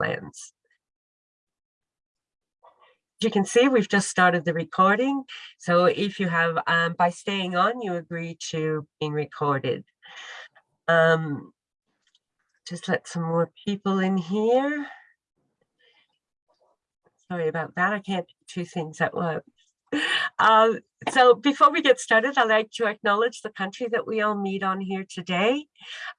lands. As you can see, we've just started the recording. So if you have, um, by staying on, you agree to being recorded. Um, just let some more people in here. Sorry about that. I can't do two things at once. Um, so before we get started, I'd like to acknowledge the country that we all meet on here today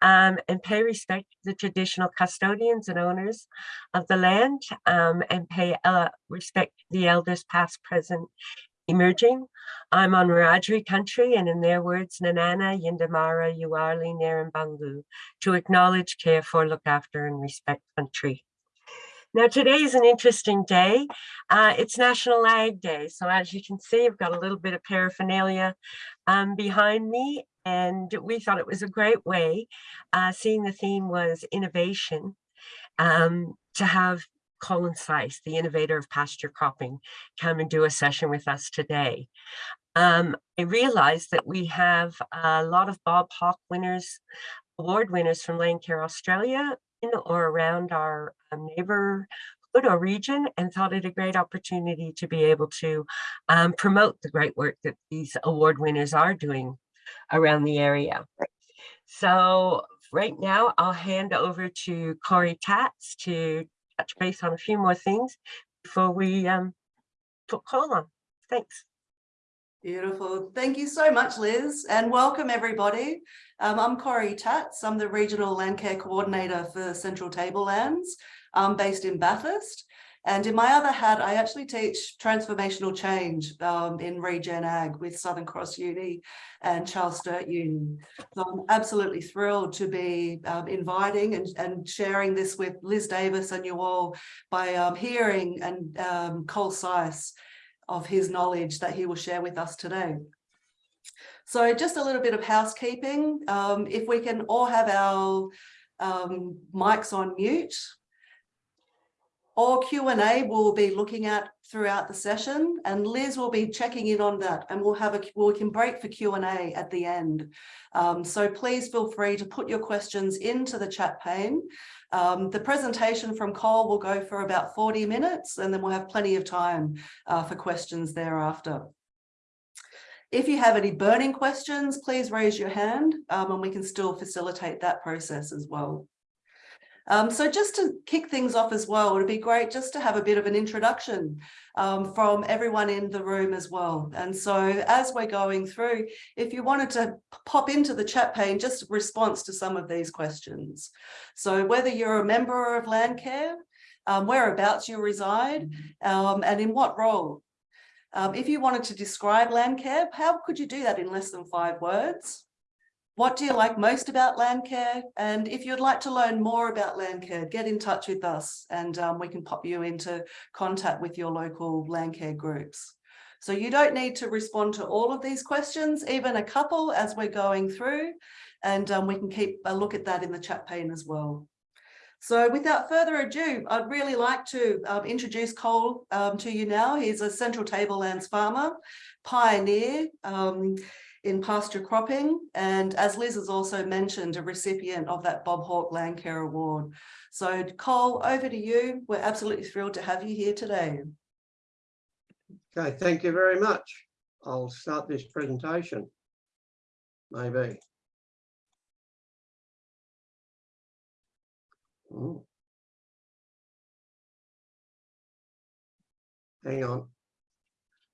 um, and pay respect to the traditional custodians and owners of the land um, and pay uh, respect to the elders past, present, emerging. I'm on Wiradjuri country and in their words, Nanana, Yindamara, Yuarli, Narambangu, to acknowledge, care for, look after and respect country. Now today is an interesting day. Uh, it's National Ag Day. So as you can see, I've got a little bit of paraphernalia um, behind me and we thought it was a great way, uh, seeing the theme was innovation, um, to have Colin Seis, the innovator of pasture cropping, come and do a session with us today. Um, I realized that we have a lot of Bob Hawke winners, award winners from Landcare Australia in or around our um, neighborhood or region and thought it a great opportunity to be able to um, promote the great work that these award winners are doing around the area. So right now I'll hand over to Corey Tatz to touch base on a few more things before we um, put call on. Thanks. Beautiful. Thank you so much, Liz, and welcome everybody. Um, I'm Corey Tatz. I'm the Regional Landcare Coordinator for Central Tablelands. I'm based in Bathurst. And in my other hat, I actually teach transformational change um, in Regen Ag with Southern Cross Uni and Charles Sturt Uni. So I'm absolutely thrilled to be um, inviting and, and sharing this with Liz Davis and you all by um, hearing and um, Cole Seis of his knowledge that he will share with us today. So just a little bit of housekeeping. Um, if we can all have our um, mics on mute. All Q&A we'll be looking at throughout the session and Liz will be checking in on that and we'll have a we can break for Q&A at the end. Um, so please feel free to put your questions into the chat pane um, the presentation from Cole will go for about 40 minutes and then we'll have plenty of time uh, for questions thereafter. If you have any burning questions, please raise your hand um, and we can still facilitate that process as well. Um, so just to kick things off as well, it'd be great just to have a bit of an introduction um, from everyone in the room as well. And so as we're going through, if you wanted to pop into the chat pane, just response to some of these questions. So whether you're a member of Landcare, um, whereabouts you reside, um, and in what role. Um, if you wanted to describe Landcare, how could you do that in less than five words? What do you like most about Landcare? And if you'd like to learn more about Landcare, get in touch with us and um, we can pop you into contact with your local Landcare groups. So you don't need to respond to all of these questions, even a couple as we're going through, and um, we can keep a look at that in the chat pane as well. So without further ado, I'd really like to um, introduce Cole um, to you now. He's a Central Tablelands farmer, pioneer. In pasture cropping. And as Liz has also mentioned, a recipient of that Bob Hawke Landcare Award. So Cole, over to you. We're absolutely thrilled to have you here today. Okay, thank you very much. I'll start this presentation, maybe. Ooh. Hang on.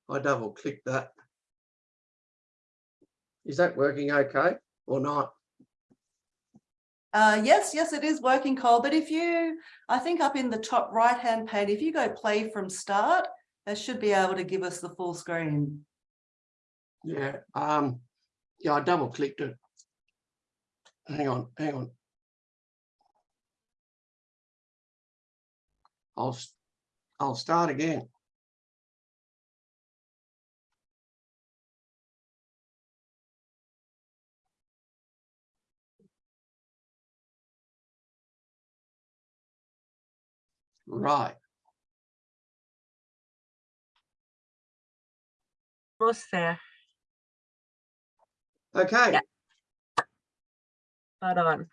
I double click that. Is that working okay or not? Uh, yes, yes, it is working, Cole. But if you, I think up in the top right hand pane, if you go play from start, that should be able to give us the full screen. Yeah, um, yeah, I double clicked it. Hang on, hang on. I'll, I'll start again. Right. Almost there. Okay. Yeah. Spot on.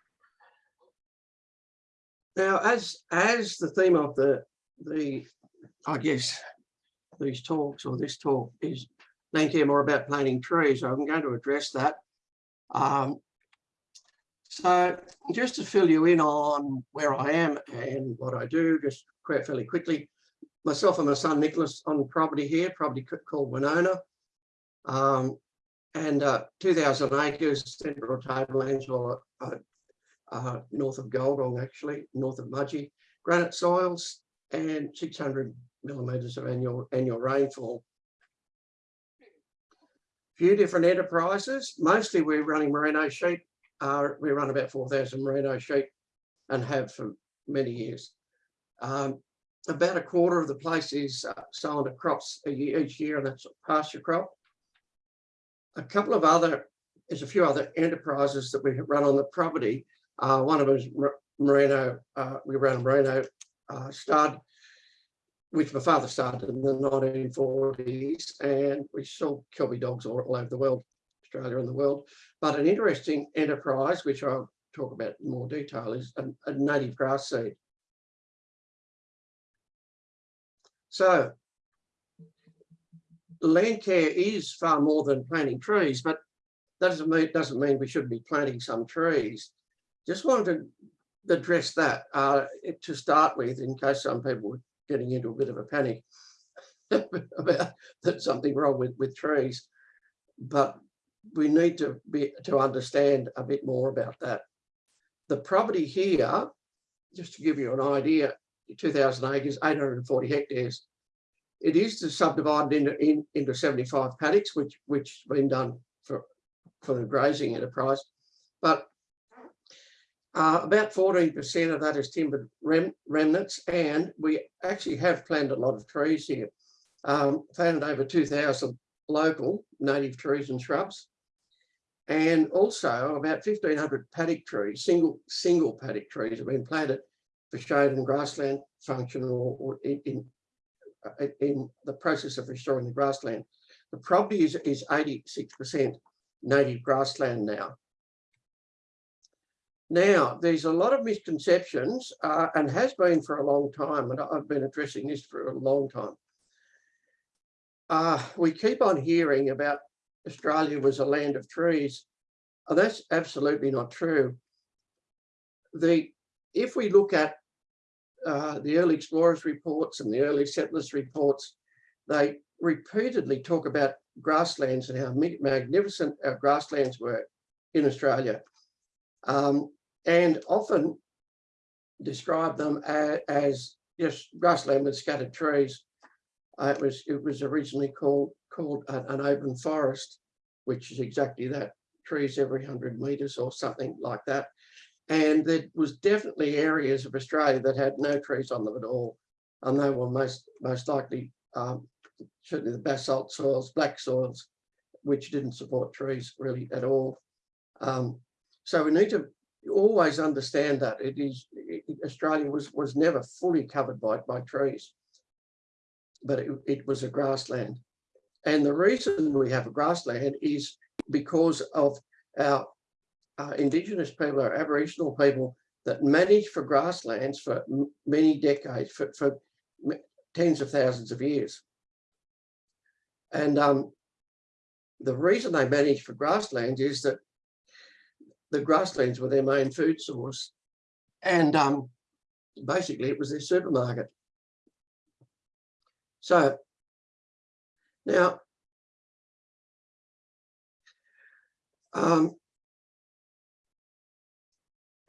Now, as, as the theme of the, the, I guess, these talks or this talk is thinking more about planting trees, I'm going to address that. Um, so just to fill you in on where I am and what I do, just quite fairly quickly, myself and my son Nicholas on property here, property called Winona. Um, and uh, 2,000 acres, central tablelands, or uh, uh, north of Gulgong, actually, north of Mudgee, granite soils, and 600 millimetres of annual annual rainfall. Few different enterprises. Mostly we're running merino sheep. We run about 4,000 merino sheep and have for many years. Um, about a quarter of the place is uh, sown to crops year, each year, and that's a pasture crop. A couple of other, there's a few other enterprises that we run on the property. Uh, one of them is merino, uh, we run merino uh, stud, which my father started in the 1940s, and we sell Kelpie dogs all, all over the world, Australia and the world. But an interesting enterprise, which I'll talk about in more detail, is a, a native grass seed. So land care is far more than planting trees, but that doesn't mean, doesn't mean we shouldn't be planting some trees. Just wanted to address that uh, to start with, in case some people were getting into a bit of a panic about that something wrong with, with trees. But we need to be to understand a bit more about that. The property here, just to give you an idea, 2,000 acres, 840 hectares. It is subdivided into, in, into 75 paddocks, which which been done for, for the grazing enterprise. But uh, about 14% of that is timbered rem, remnants, and we actually have planted a lot of trees here. Um, planted over 2,000 local native trees and shrubs, and also about 1,500 paddock trees, single single paddock trees have been planted for shade and grassland function or, or in, in, uh, in the process of restoring the grassland. The property is, is 86% native grassland now. Now, there's a lot of misconceptions uh, and has been for a long time, and I've been addressing this for a long time. Uh, we keep on hearing about Australia was a land of trees. and that's absolutely not true. The, if we look at uh, the early explorers reports and the early settlers reports, they repeatedly talk about grasslands and how magnificent our grasslands were in Australia. Um, and often describe them as, as just grassland with scattered trees. Uh, it was it was originally called called an, an open forest, which is exactly that, trees every 100 metres or something like that. And there was definitely areas of Australia that had no trees on them at all. And they were most, most likely, um, certainly the basalt soils, black soils, which didn't support trees really at all. Um, so we need to always understand that it is it, Australia was was never fully covered by by trees, but it, it was a grassland. And the reason we have a grassland is because of our uh, Indigenous people, our Aboriginal people that managed for grasslands for many decades, for, for tens of thousands of years. And um, the reason they managed for grasslands is that the grasslands were their main food source. And um, basically it was their supermarket. So now, um,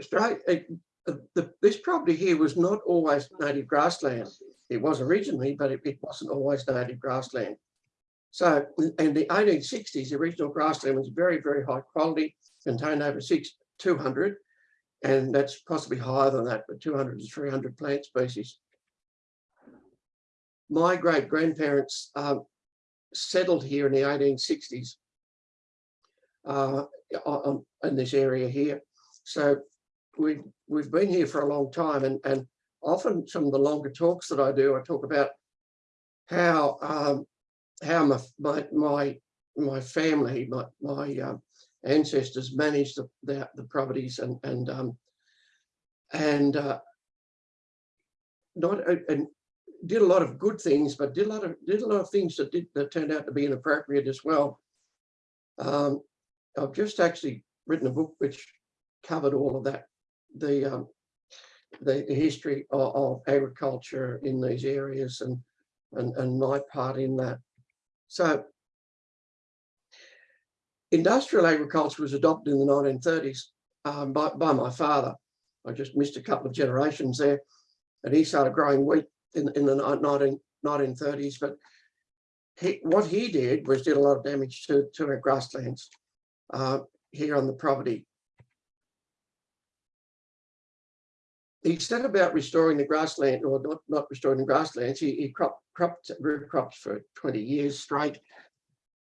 the, this property here was not always native grassland. It was originally, but it, it wasn't always native grassland. So in the 1860s, the original grassland was very, very high quality, contained over six, 200, and that's possibly higher than that, but 200 to 300 plant species. My great grandparents um, settled here in the 1860s uh, on, in this area here. So we've, we've been here for a long time and, and often some of the longer talks that I do, I talk about how um, how my, my, my, my family, my, my um, ancestors managed the, the, the, properties and, and, um, and uh, not, and did a lot of good things, but did a lot of, did a lot of things that did, that turned out to be inappropriate as well. Um, I've just actually written a book which covered all of that, the, um, the, the history of, of agriculture in these areas and, and, and my part in that. So industrial agriculture was adopted in the 1930s um, by, by my father. I just missed a couple of generations there. And he started growing wheat in, in the 19, 1930s. But he, what he did was did a lot of damage to, to our grasslands uh, here on the property. He set about restoring the grassland, or not, not restoring the grasslands. He, he cropped, cropped, grew crops for 20 years straight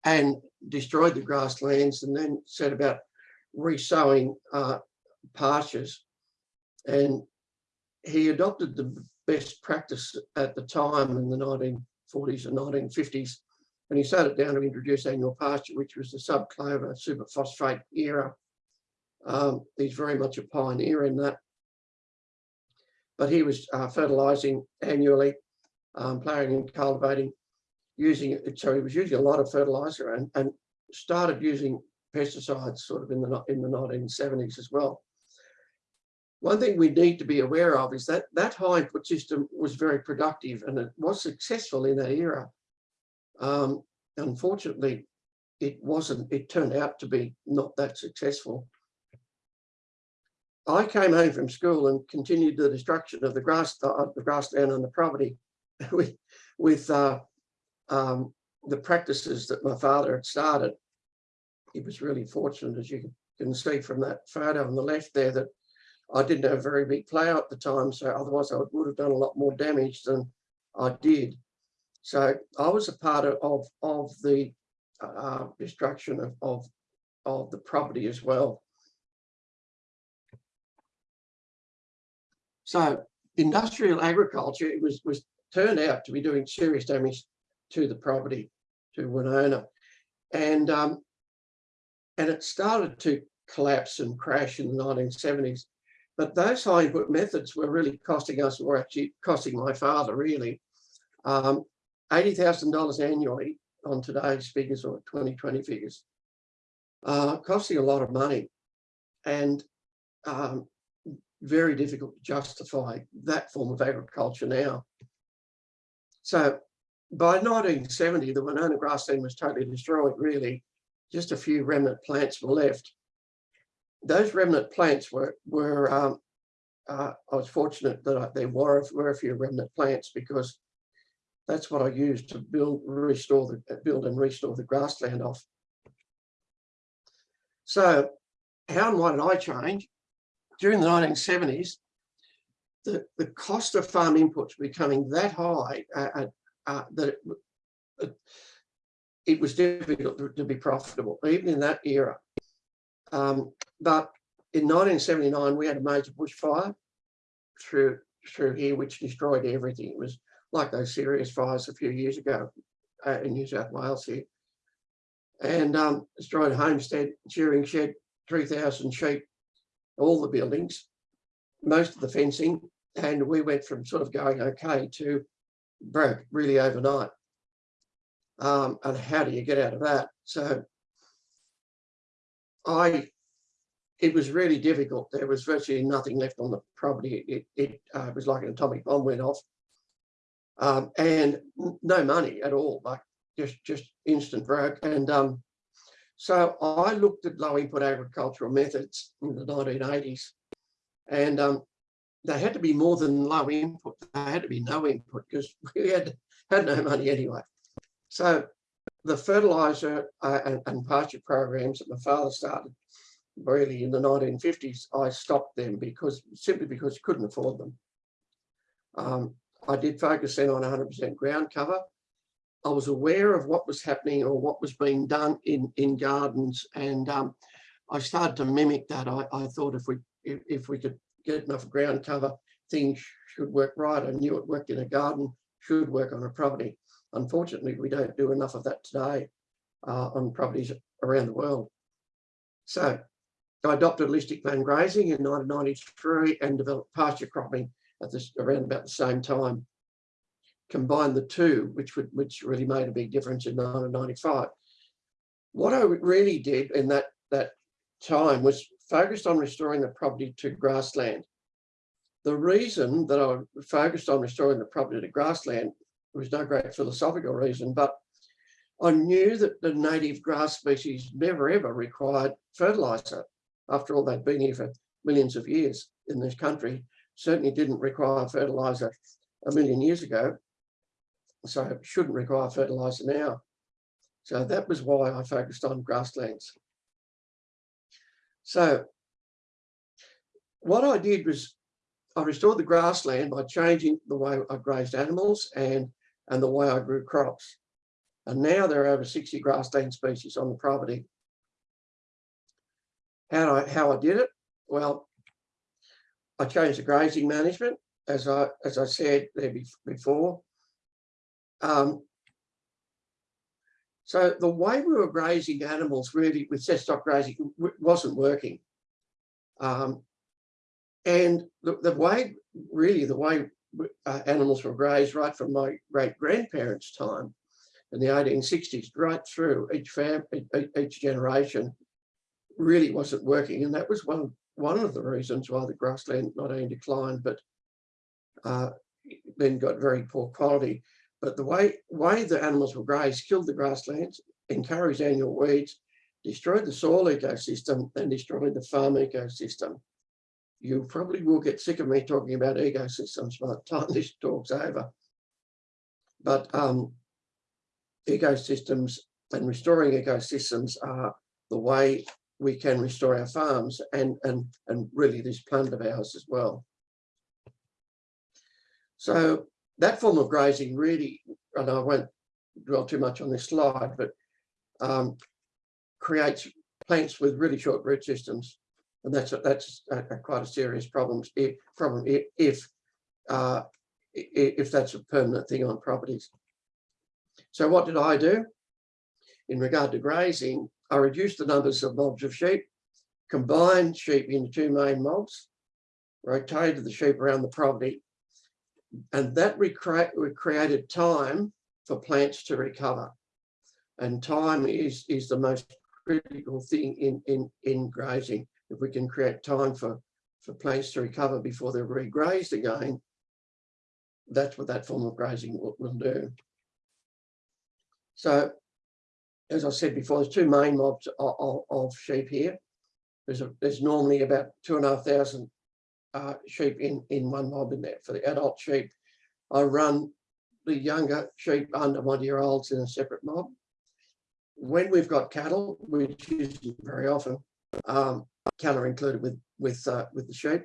and destroyed the grasslands and then set about resowing uh, pastures. And he adopted the best practice at the time in the 1940s and 1950s. And he started down to introduce annual pasture, which was the subclover superphosphate era. Um, he's very much a pioneer in that. But he was uh, fertilizing annually, um, ploughing and cultivating, using it. So he was using a lot of fertilizer and, and started using pesticides sort of in the in the 1970s as well. One thing we need to be aware of is that that high input system was very productive and it was successful in that era. Um, unfortunately, it wasn't, it turned out to be not that successful. I came home from school and continued the destruction of the grass, uh, the grassland on the property with, with uh, um, the practices that my father had started. He was really fortunate, as you can see from that photo on the left there, that I didn't have a very big plough at the time, so otherwise I would have done a lot more damage than I did. So I was a part of, of, of the uh, destruction of, of, of the property as well. So industrial agriculture it was, was turned out to be doing serious damage to the property, to Winona. And, um, and it started to collapse and crash in the 1970s. But those high input methods were really costing us, or actually costing my father really, um, $80,000 annually on today's figures or 2020 figures, uh, costing a lot of money and um, very difficult to justify that form of agriculture now. So by 1970, the Winona grassland was totally destroyed, really. Just a few remnant plants were left those remnant plants were were um, uh, I was fortunate that I, there were were a few remnant plants because that's what I used to build restore the build and restore the grassland off. So how and why did I change? During the 1970s, the, the cost of farm inputs becoming that high uh, uh, that it, it, it, was difficult to, to, be profitable, even in that era. Um, but in 1979, we had a major bushfire through through here, which destroyed everything. It was like those serious fires a few years ago uh, in New South Wales here. And um, destroyed Homestead, shearing shed, 3,000 sheep, all the buildings, most of the fencing. And we went from sort of going okay to broke really overnight. Um, and how do you get out of that? So I it was really difficult. There was virtually nothing left on the property. It, it uh, was like an atomic bomb went off. Um, and no money at all, like just, just instant broke. And um, so I looked at low input agricultural methods in the 1980s and um, they had to be more than low input. They had to be no input because we had, had no money anyway. So the fertilizer uh, and, and pasture programs that my father started really in the 1950s, I stopped them because simply because you couldn't afford them. Um, I did focus then on 100% ground cover. I was aware of what was happening or what was being done in, in gardens and um, I started to mimic that. I, I thought if we if, if, we could get enough ground cover, things should work right. I knew it worked in a garden, should work on a property. Unfortunately, we don't do enough of that today uh, on properties around the world. So I adopted holistic land grazing in 1993 and developed pasture cropping at this around about the same time. Combined the two, which would which really made a big difference in 1995. What I really did in that that time was focused on restoring the property to grassland. The reason that I focused on restoring the property to grassland was no great philosophical reason, but I knew that the native grass species never ever required fertilizer. After all, they'd been here for millions of years in this country, certainly didn't require fertilizer a million years ago. So it shouldn't require fertilizer now. So that was why I focused on grasslands. So what I did was I restored the grassland by changing the way I grazed animals and, and the way I grew crops. And now there are over 60 grassland species on the property. How I, how I did it? Well, I changed the grazing management, as I, as I said there before. Um, so the way we were grazing animals really with set stock grazing wasn't working. Um, and the, the way, really the way uh, animals were grazed right from my great grandparents' time in the 1860s, right through each fam, each generation, really wasn't working. And that was one, one of the reasons why the grassland not only declined, but uh, then got very poor quality. But the way, way the animals were grazed killed the grasslands, encouraged annual weeds, destroyed the soil ecosystem, and destroyed the farm ecosystem you probably will get sick of me talking about ecosystems by the time this talk's over. But um, ecosystems and restoring ecosystems are the way we can restore our farms and, and, and really this plant of ours as well. So that form of grazing really, and I won't dwell too much on this slide, but um, creates plants with really short root systems and that's a, that's a, a quite a serious problem if, problem if uh, if that's a permanent thing on properties. So what did I do? In regard to grazing, I reduced the numbers of mobs of sheep, combined sheep into two main mobs, rotated the sheep around the property, and that created time for plants to recover. And time is, is the most critical thing in, in, in grazing if we can create time for, for plants to recover before they're regrazed again, that's what that form of grazing will, will do. So, as I said before, there's two main mobs of, of, of sheep here. There's, a, there's normally about two and a half thousand uh, sheep in, in one mob in there for the adult sheep. I run the younger sheep under one year olds in a separate mob. When we've got cattle, which is very often, um, cattle included with with uh, with the sheep.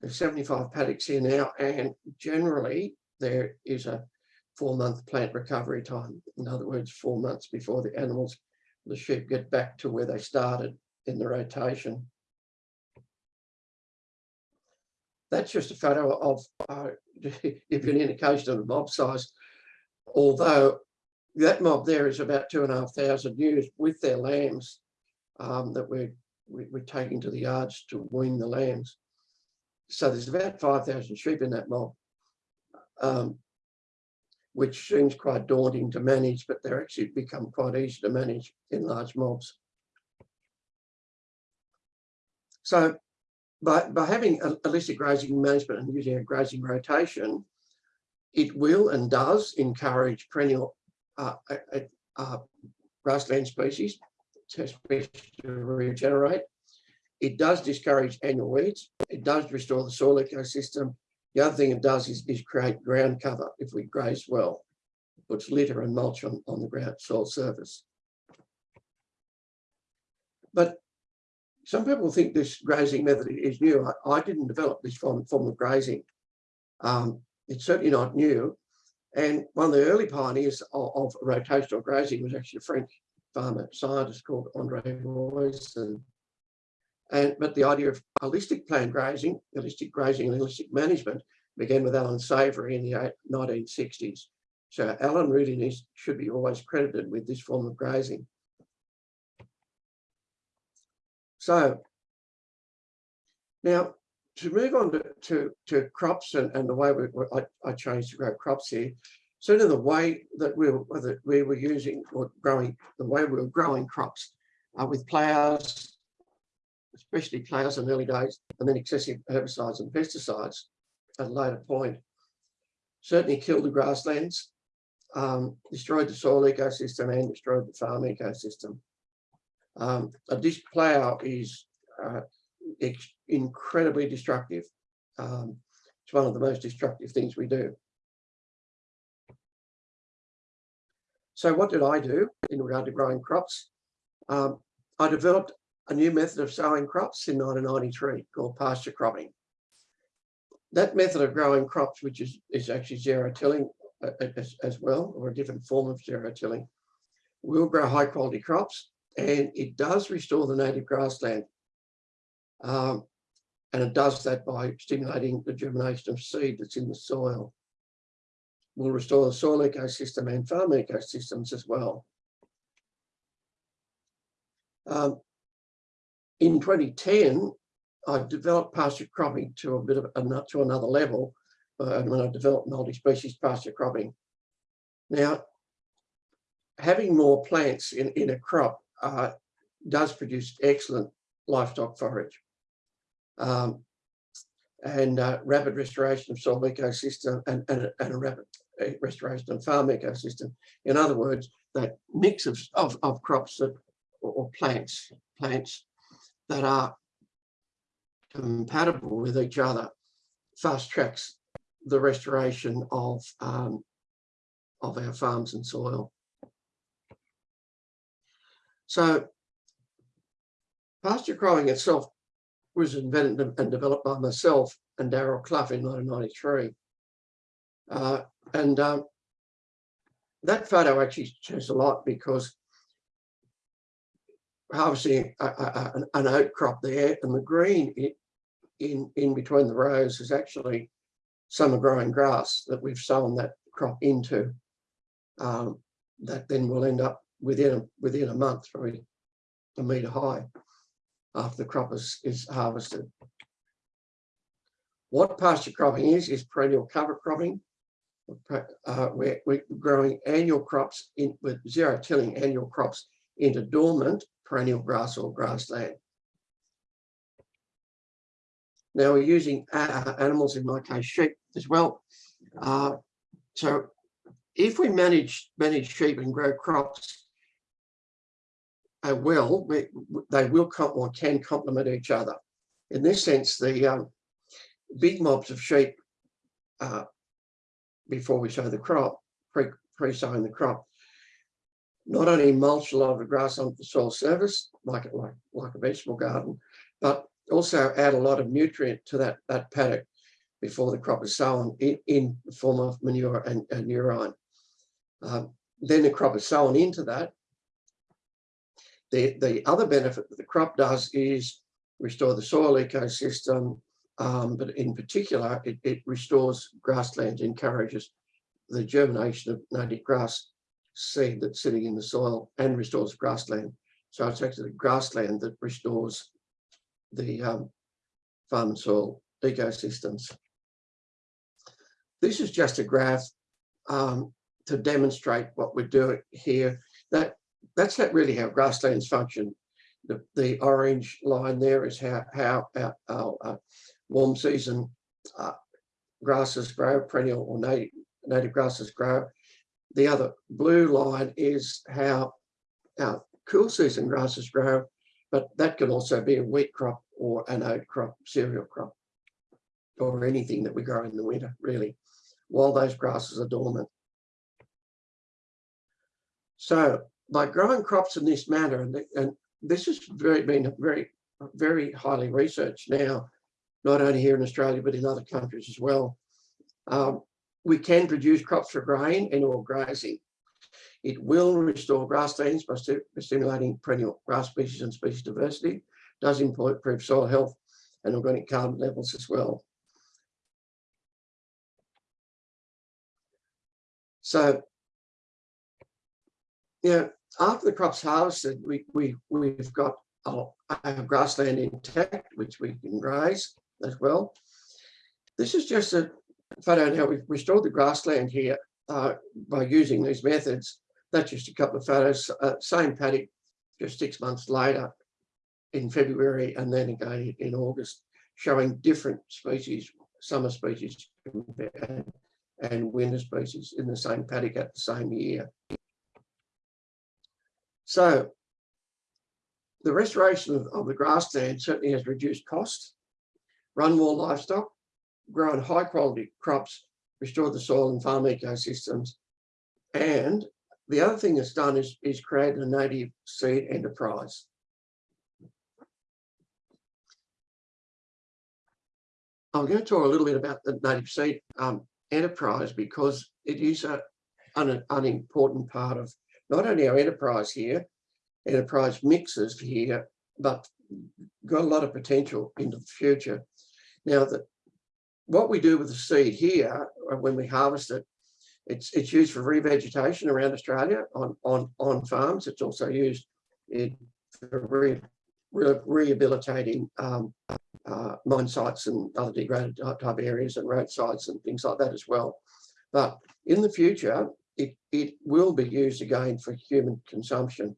There's 75 paddocks here now, and generally there is a four-month plant recovery time. In other words, four months before the animals, the sheep get back to where they started in the rotation. That's just a photo of, uh, if an indication of the mob size, although that mob there is about two and a half thousand ewes with their lambs um, that we're we, are taking to the yards to wean the lambs. So there's about 5,000 sheep in that mob, um, which seems quite daunting to manage, but they're actually become quite easy to manage in large mobs. So by, by having a holistic grazing management and using a grazing rotation, it will and does encourage perennial uh, uh, uh, grassland species to regenerate. It does discourage annual weeds. It does restore the soil ecosystem. The other thing it does is, is create ground cover if we graze well. It puts litter and mulch on, on the ground soil surface. But some people think this grazing method is new. I, I didn't develop this form, form of grazing. Um, it's certainly not new. And one of the early pioneers of, of rotational grazing was actually a French farmer scientist called Andre Voisin. And, but the idea of holistic plant grazing, holistic grazing and holistic management began with Allan Savory in the 1960s. So Allan needs, should be always credited with this form of grazing. So now to move on to, to, to crops and, and the way we, we- I, I changed to grow crops here, sort the way that we were, we were using or growing, the way we were growing crops uh, with plows, especially plows in the early days, and then excessive herbicides and pesticides at a later point, certainly killed the grasslands, um, destroyed the soil ecosystem and destroyed the farm ecosystem. Um, a disc plow is uh, incredibly destructive. Um, it's one of the most destructive things we do. So what did I do in regard to growing crops? Um, I developed a new method of sowing crops in 1993 called pasture cropping. That method of growing crops, which is, is actually zero tilling uh, uh, as, as well, or a different form of zero tilling, will grow high quality crops and it does restore the native grassland. Um, and it does that by stimulating the germination of seed that's in the soil. Will restore the soil ecosystem and farm ecosystems as well. Um, in 2010, I developed pasture cropping to a bit of a, to another level uh, when I developed multi-species pasture cropping. Now, having more plants in, in a crop uh, does produce excellent livestock forage. Um, and uh, rapid restoration of soil ecosystem and, and, and a rapid restoration of farm ecosystem. In other words, that mix of, of, of crops that or, or plants, plants that are compatible with each other fast tracks the restoration of um, of our farms and soil. So pasture growing itself was invented and developed by myself and Darryl Cluff in 1993. Uh, and um, that photo actually shows a lot because harvesting a, a, an, oat crop there and the green it, in, in between the rows is actually summer growing grass that we've sown that crop into. Um, that then will end up within a, within a month, probably a metre high after the crop is, is harvested. What pasture cropping is, is perennial cover cropping. Uh, we're, we're growing annual crops in with zero tilling annual crops into dormant perennial grass or grassland. Now we're using uh, animals, in my case, sheep as well. Uh, so if we manage manage sheep and grow crops uh, well, we, they will or can complement each other. In this sense, the um, big mobs of sheep uh, before we sow the crop, pre, pre sowing the crop, not only mulch a lot of the grass onto the soil surface, like like like a vegetable garden, but also add a lot of nutrient to that that paddock before the crop is sown in, in the form of manure and, and urine. Um, then the crop is sown into that. The, the other benefit that the crop does is restore the soil ecosystem, um, but in particular, it, it restores grasslands, encourages the germination of native grass seed that's sitting in the soil and restores grassland. So it's actually grassland that restores the um, farm and soil ecosystems. This is just a graph um, to demonstrate what we're doing here. That that's not really how grasslands function. The, the orange line there is how how our, our uh, warm season uh, grasses grow, perennial or native native grasses grow. The other blue line is how our cool season grasses grow, but that can also be a wheat crop or an oat crop, cereal crop, or anything that we grow in the winter, really, while those grasses are dormant. So by growing crops in this manner, and, and this has very been very, very highly researched now, not only here in Australia, but in other countries as well. Um, we can produce crops for grain and or grazing. It will restore grasslands by st stimulating perennial grass species and species diversity, does improve soil health and organic carbon levels as well. So, yeah, after the crop's harvested, we, we, we've got our, our grassland intact, which we can graze. As well. This is just a photo of how we've restored the grassland here uh, by using these methods. That's just a couple of photos, uh, same paddock, just six months later in February and then again in August, showing different species, summer species and, winter species in the same paddock at the same year. So the restoration of, of the grassland certainly has reduced costs, run more livestock, grown high quality crops, restored the soil and farm ecosystems. And the other thing it's done is, is create a native seed enterprise. I'm going to talk a little bit about the native seed um, enterprise because it is a, an, an important part of not only our enterprise here, enterprise mixes here, but got a lot of potential into the future. Now that what we do with the seed here, uh, when we harvest it, it's it's used for revegetation around Australia on on on farms. It's also used in for re, re, rehabilitating um, uh, mine sites and other degraded type areas and roadsides and things like that as well. But in the future, it it will be used again for human consumption.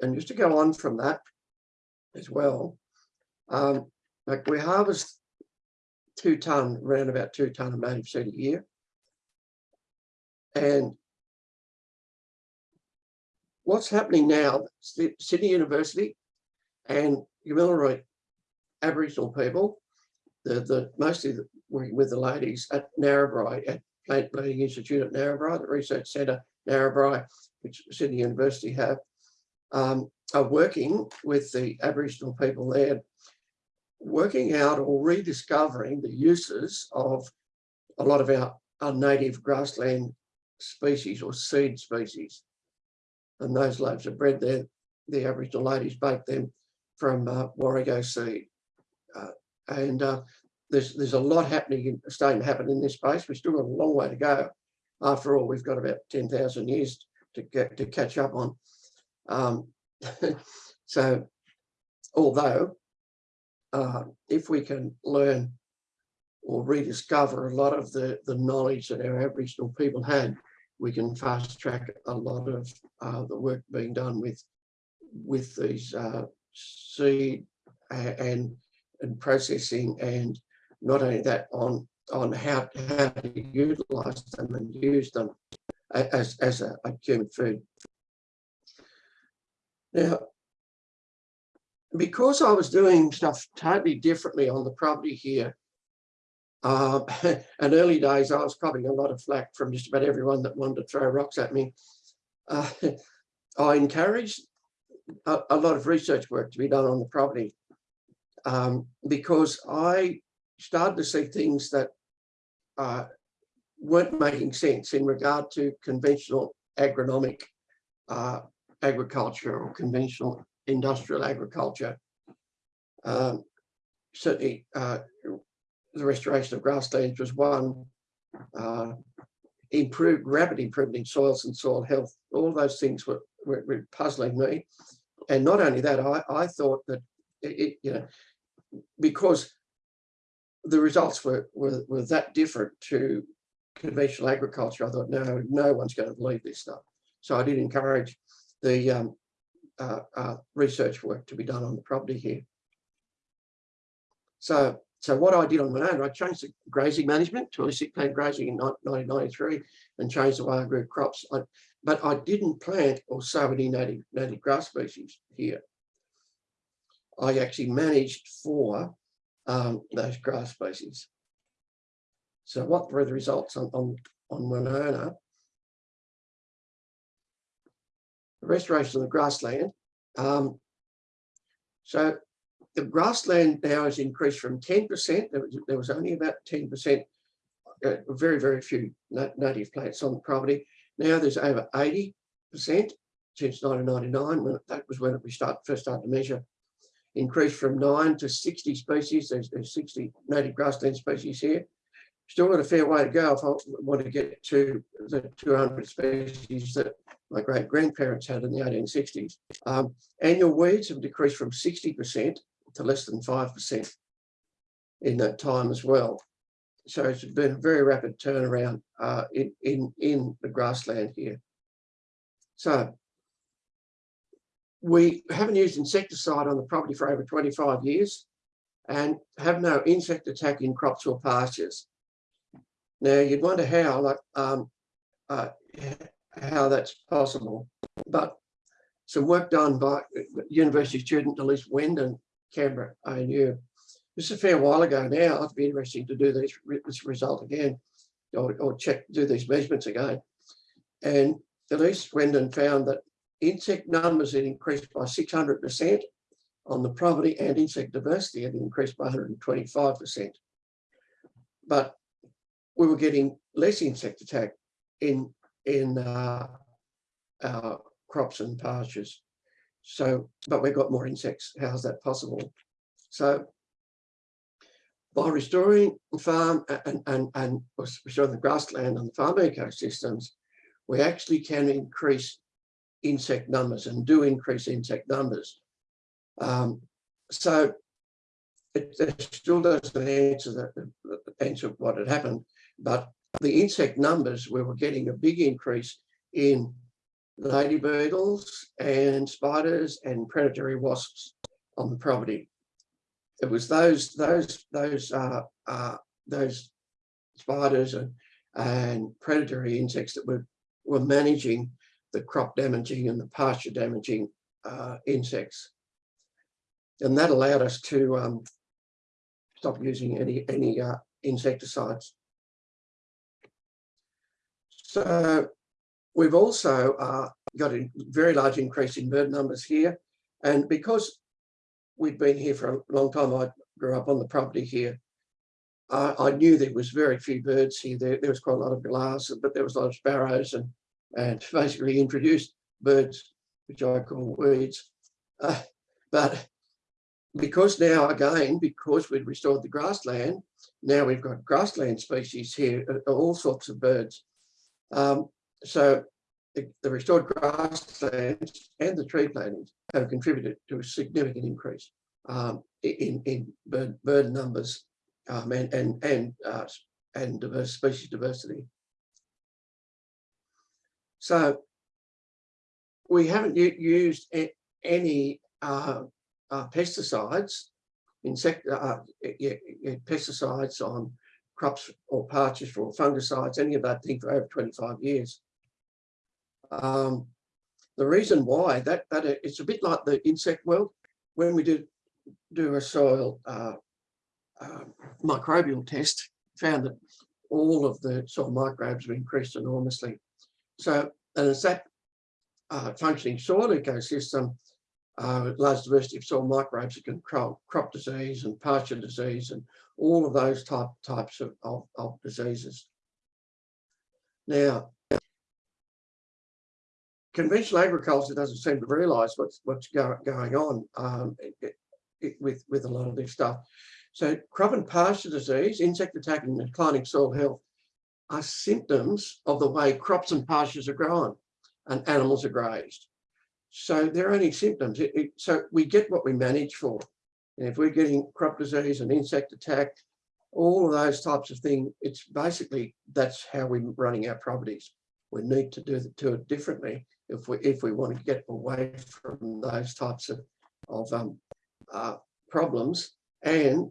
And just to go on from that as well, um, like we harvest two ton, around about two ton of native seed a year. And what's happening now, Sydney University and Kamilaroi Aboriginal people, the, the mostly working with the ladies at Narrabri, at Plant Breeding Institute at Narrabri, the Research Centre Narrabri, which Sydney University have, um, are working with the Aboriginal people there, working out or rediscovering the uses of a lot of our, our native grassland species or seed species. And those loaves of bread there. The Aboriginal ladies bake them from uh, Warrego seed. Uh, and uh, there's there's a lot happening, in, starting to happen in this space. We've still got a long way to go. After all, we've got about 10,000 years to get to catch up on. Um, so, although uh, if we can learn or rediscover a lot of the, the knowledge that our Aboriginal people had, we can fast track a lot of uh, the work being done with with these uh, seed and and processing and not only that on on how, how to utilize them and use them as, as a, a human food. Now, because I was doing stuff totally differently on the property here, uh, and early days, I was probably a lot of flack from just about everyone that wanted to throw rocks at me. Uh, I encouraged a, a, lot of research work to be done on the property um, because I started to see things that uh, weren't making sense in regard to conventional agronomic uh, agriculture or conventional industrial agriculture. Um, certainly, uh, the restoration of grasslands was one. Uh, improved, rapid improvement in soils and soil health. All those things were, were, were puzzling me. And not only that, I, I thought that it, you know, because the results were, were, were that different to conventional agriculture, I thought, no, no one's going to believe this stuff. So I did encourage the um, uh, uh, research work to be done on the property here. So, so what I did on my own, I changed the grazing management to holistic plant grazing in 1993 and changed the way I grew crops. I, but I didn't plant or sow any native, native grass species here. I actually managed for um, those grass species. So what were the results on, on, on Winona? Restoration of the grassland. Um, so the grassland now has increased from 10%, there was, there was only about 10%, uh, very, very few native plants on the property. Now there's over 80% since 1999, when that was when we start, first started to measure. Increased from nine to 60 species, there's, there's 60 native grassland species here. Still got a fair way to go if I want to get to the 200 species that my great grandparents had in the 1860s. Um, annual weeds have decreased from 60% to less than 5% in that time as well. So it's been a very rapid turnaround uh, in, in, in the grassland here. So we haven't used insecticide on the property for over 25 years and have no insect attack in crops or pastures. Now you'd wonder how, like, um, uh, how that's possible, but some work done by university student Elise Wendon, Canberra ANU. This is a fair while ago now. It'd be interesting to do this, this result again, or, or check, do these measurements again. And Elise Wendon found that insect numbers had increased by 600% on the property and insect diversity had increased by 125%. But we were getting less insect attack in, in uh, our crops and pastures. So, but we've got more insects. How's that possible? So by restoring farm and, and, and restoring the grassland and the farm ecosystems, we actually can increase insect numbers and do increase insect numbers. Um, so it, it, still doesn't answer the, answer what had happened, but the insect numbers we were getting a big increase in lady beetles and spiders and predatory wasps on the property. It was those those those uh, uh, those spiders and and predatory insects that were were managing the crop damaging and the pasture damaging uh, insects. And that allowed us to um, stop using any, any uh, insecticides. So we've also uh, got a very large increase in bird numbers here. And because we'd been here for a long time, I grew up on the property here, I knew there was very few birds here. There, there was quite a lot of glass, but there was a lot of sparrows and and basically introduced birds, which I call weeds. Uh, but because now, again, because we'd restored the grassland, now we've got grassland species here, uh, all sorts of birds. Um, so the, the, restored grasslands and the tree plantings have contributed to a significant increase um, in, in bird, bird numbers um, and, and, and, uh, and diverse species diversity. So we haven't used any uh, uh, pesticides, insect uh, pesticides on crops or pastures or fungicides, any of that thing for over 25 years. Um, the reason why that that it's a bit like the insect world when we did do a soil uh, uh, microbial test, found that all of the soil microbes were increased enormously. So, and it's that uh, functioning soil ecosystem, uh, large diversity of soil microbes that control crop disease and pasture disease and all of those type, types of, of, of diseases. Now, conventional agriculture doesn't seem to realise what's what's go, going on um, it, it, with with a lot of this stuff. So, crop and pasture disease, insect attack, and declining soil health are symptoms of the way crops and pastures are grown and animals are grazed. So they're only symptoms. It, it, so we get what we manage for. And if we're getting crop disease and insect attack, all of those types of things, it's basically that's how we're running our properties. We need to do, it differently if we if we want to get away from those types of, of um, uh, problems. And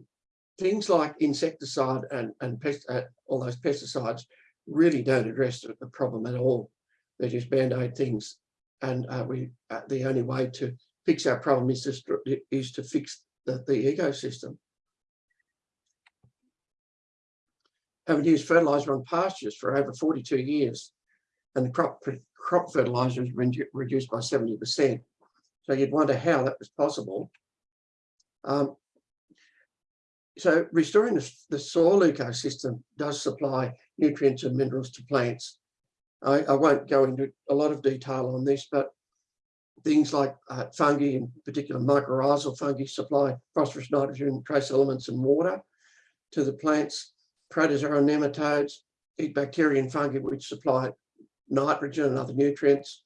things like insecticide and, and pest, uh, all those pesticides really don't address the problem at all. They're just band-aid things. And uh, we uh, the only way to fix our problem is to, is to fix the, the ecosystem. Having used fertilizer on pastures for over 42 years, and the crop crop fertilizer has been reduced by 70%. So you'd wonder how that was possible. Um, so restoring the, the, soil ecosystem does supply nutrients and minerals to plants. I, I, won't go into a lot of detail on this, but things like uh, fungi, in particular mycorrhizal fungi, supply phosphorus, nitrogen, trace elements and water to the plants. Protozoa and nematodes eat bacteria and fungi which supply nitrogen and other nutrients.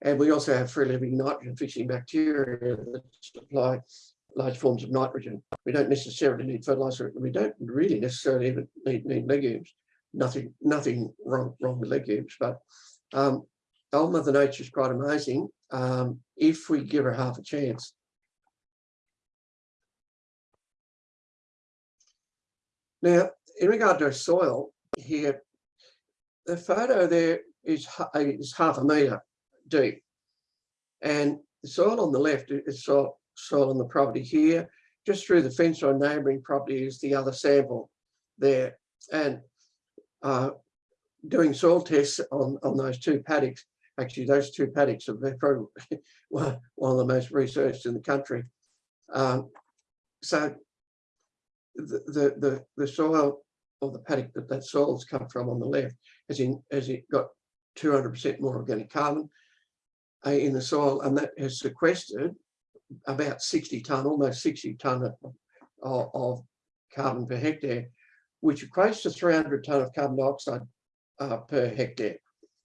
And we also have free living nitrogen fixing bacteria that supply large forms of nitrogen. We don't necessarily need fertilizer. We don't really necessarily need legumes. Nothing, nothing wrong, wrong with legumes, but um, old Mother Nature is quite amazing um, if we give her half a chance. Now, in regard to soil here, the photo there is, is half a metre deep. And the soil on the left is soil, soil on the property here. Just through the fence on neighbouring property is the other sample there. And uh, doing soil tests on, on those two paddocks, actually those two paddocks are probably one of the most researched in the country. Um, so the, the, the, the soil or the paddock that that soil's come from on the left has in, has it got 200% more organic carbon uh, in the soil and that has sequestered about 60 tonne, almost 60 tonne of, of carbon per hectare, which equates to 300 tonne of carbon dioxide uh, per hectare.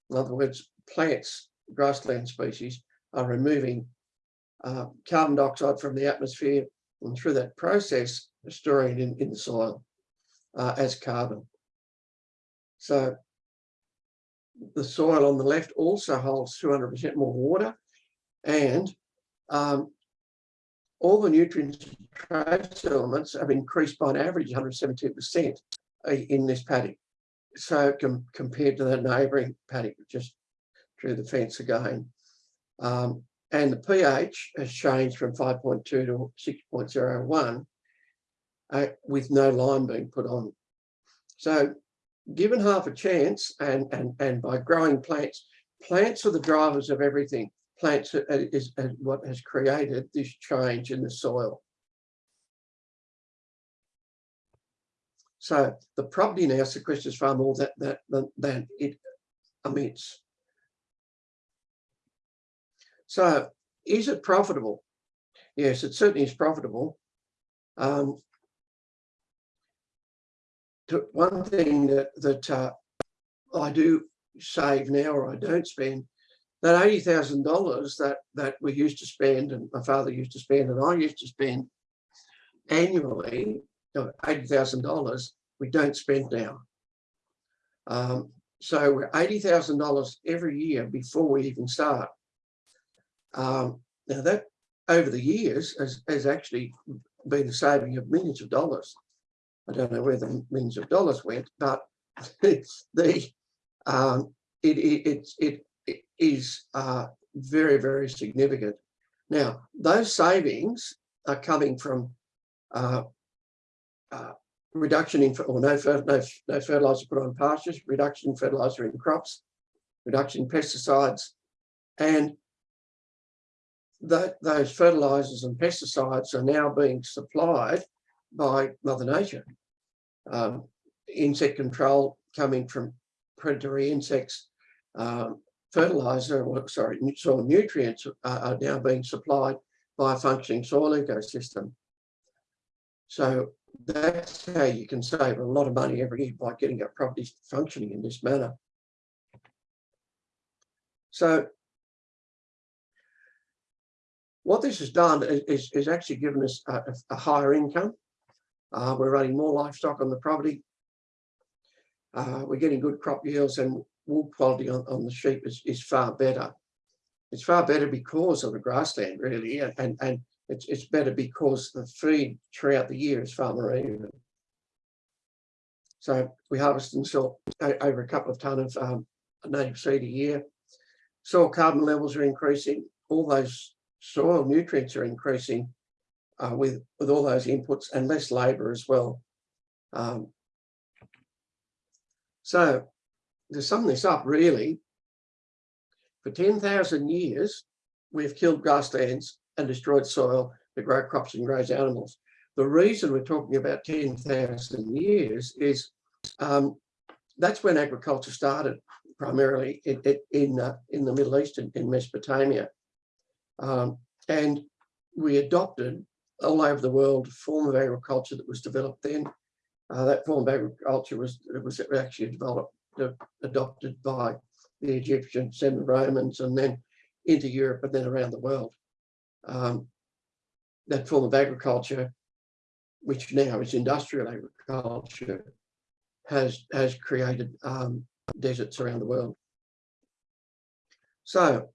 In other words, plants, grassland species are removing uh, carbon dioxide from the atmosphere and through that process storing it in, in the soil uh, as carbon. So the soil on the left also holds 200% more water and um, all the nutrients and trace elements have increased by an average 117% in this paddock. So com compared to the neighbouring paddock, just through the fence again. Um, and the pH has changed from 5.2 to 6.01 uh, with no lime being put on. So given half a chance and, and, and by growing plants, plants are the drivers of everything. Plants is, is what has created this change in the soil. So the property now sequesters far more than, than it emits. So is it profitable? Yes, it certainly is profitable. Um, to- one thing that, that uh, I do save now or I don't spend, that eighty thousand dollars that that we used to spend and my father used to spend and I used to spend annually, eighty thousand dollars, we don't spend now. Um, so we're eighty thousand dollars every year before we even start. Um, now that over the years has, has actually been the saving of millions of dollars. I don't know where the millions of dollars went, but the um, it, it, it, it is uh, very, very significant. Now, those savings are coming from uh, uh, reduction in, or no, no, no fertilizer put on pastures, reduction in fertilizer in crops, reduction in pesticides, and that those fertilizers and pesticides are now being supplied by Mother Nature. Um, insect control coming from predatory insects, um, fertilizer, or sorry, soil nutrients are, are now being supplied by a functioning soil ecosystem. So that's how you can save a lot of money every year by getting your properties functioning in this manner. So what this has done is, is, actually given us a, a- a higher income. Uh, we're running more livestock on the property. Uh, we're getting good crop yields and wool quality on, on the sheep is, is far better. It's far better because of the grassland really, and, and, it's, it's better because the feed throughout the year is far more even. So we harvest and sell over a couple of tonne of um, native seed a year. Soil carbon levels are increasing. All those soil nutrients are increasing uh, with, with all those inputs and less labour as well. Um, so to sum this up really, for 10,000 years, we've killed grasslands and destroyed soil to grow crops and graze animals. The reason we're talking about 10,000 years is um, that's when agriculture started primarily in, in, uh, in the Middle East and in Mesopotamia. Um, and we adopted all over the world a form of agriculture that was developed then. Uh, that form of agriculture was, was actually developed, adopted by the Egyptians and the Romans and then into Europe and then around the world. Um, that form of agriculture, which now is industrial agriculture, has has created um, deserts around the world. So,